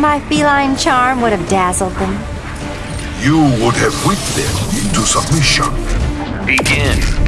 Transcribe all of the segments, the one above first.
My feline charm would have dazzled them. You would have whipped them into submission. Begin.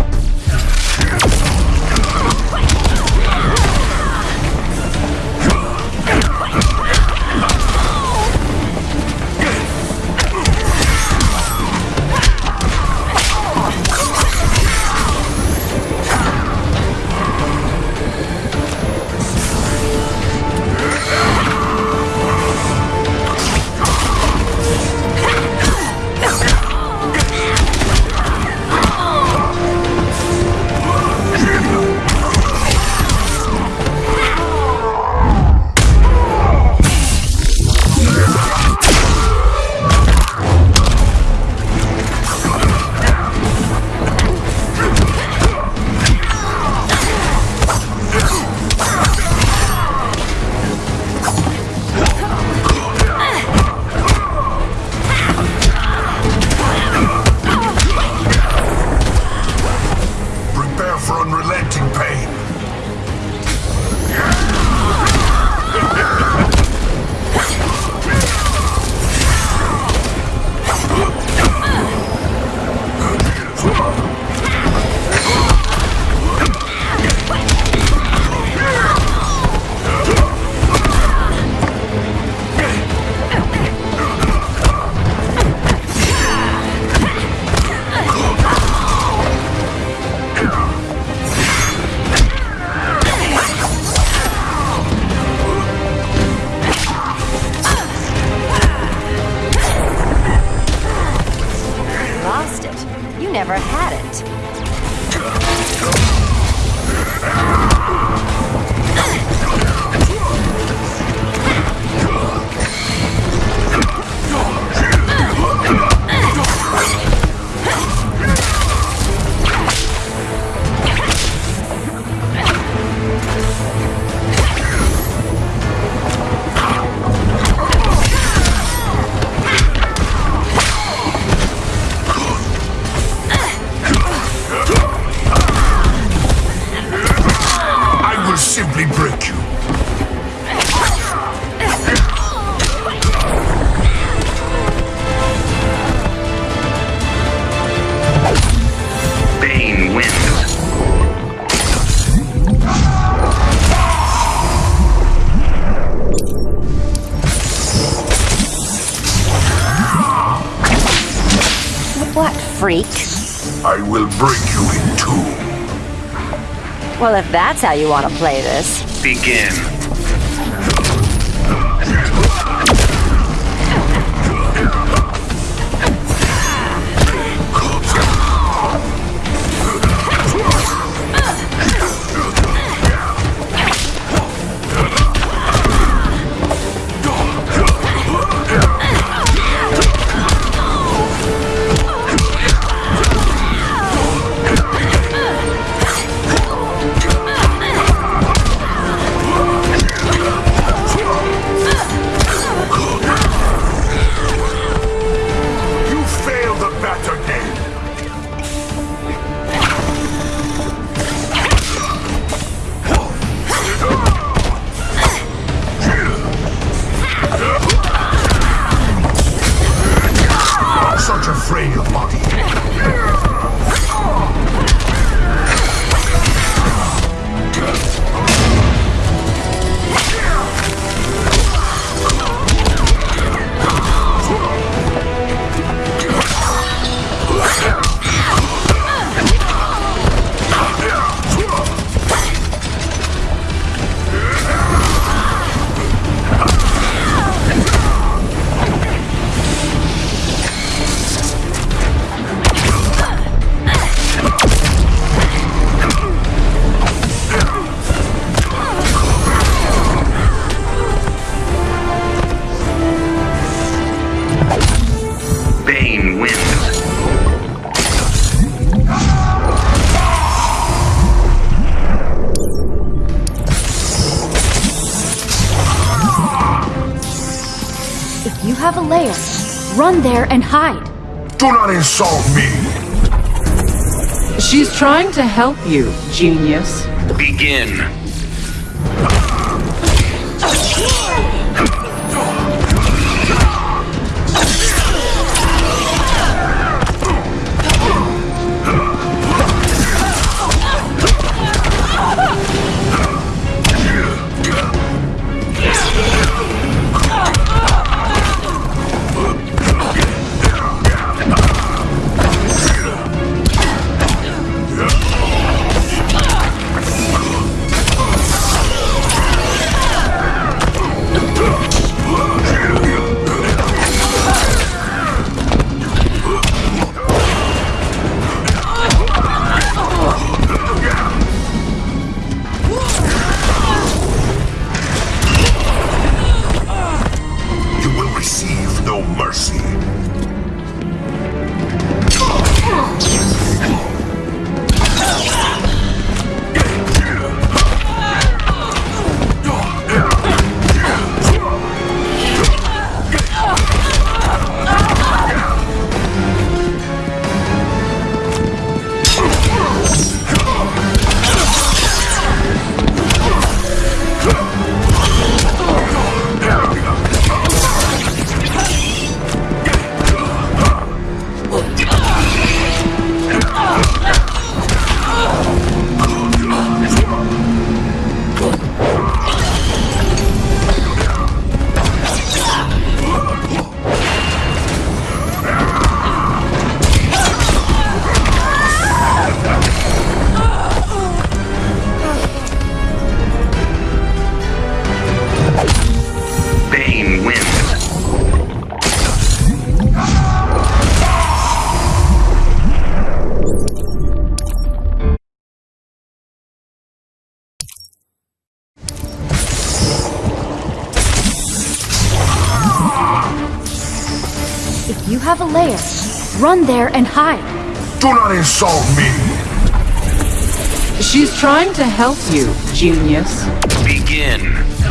Freak? I will break you in two. Well, if that's how you want to play this. Begin. And hide. Do not insult me. She's trying to help you, genius. Begin. Run there and hide. Do not insult me. She's trying to help you, genius. Begin.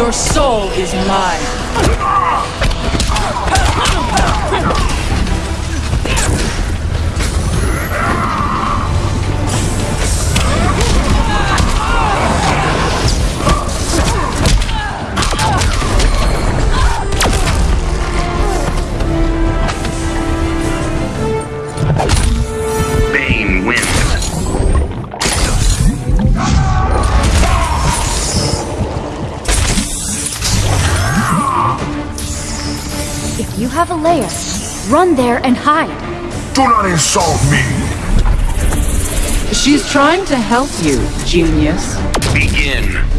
Your soul is mine. Have a lair, run there and hide. Do not insult me. She's trying to help you, genius. Begin.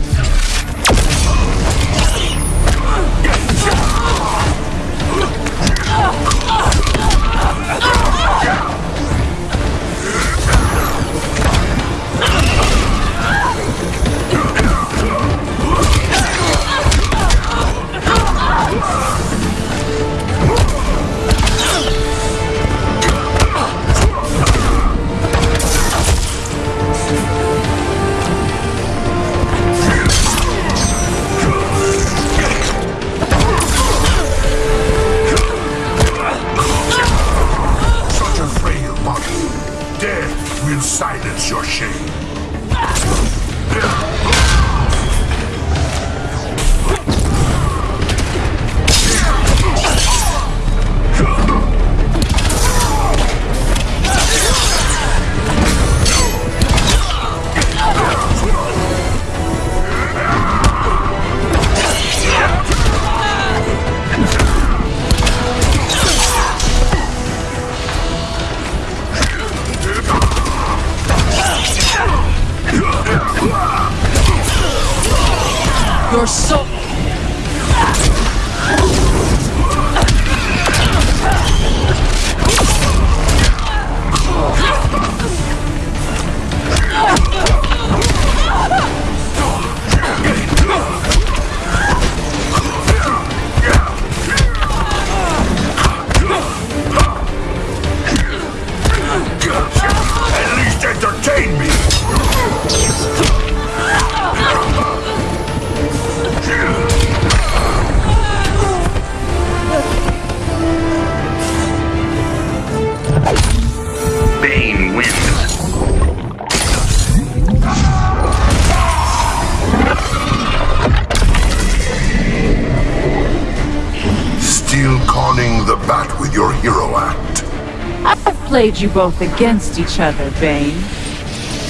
Played you both against each other, Bane.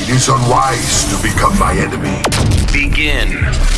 It is unwise to become my enemy. Begin.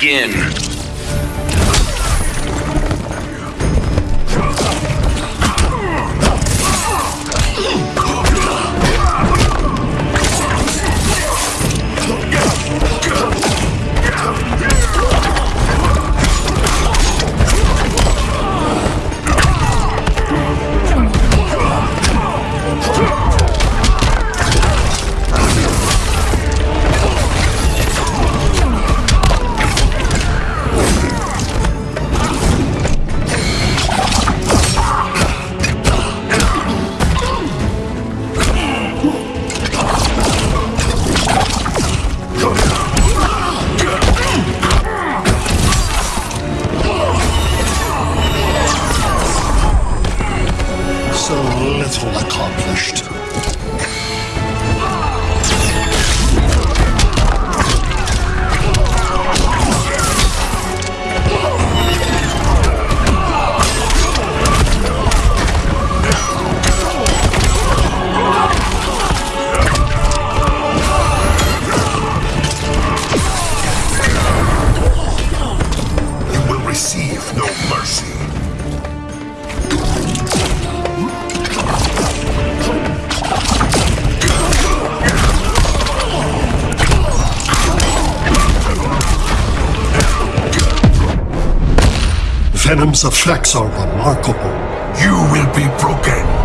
begin. mercy. Venoms of Flaxar are remarkable. You will be broken.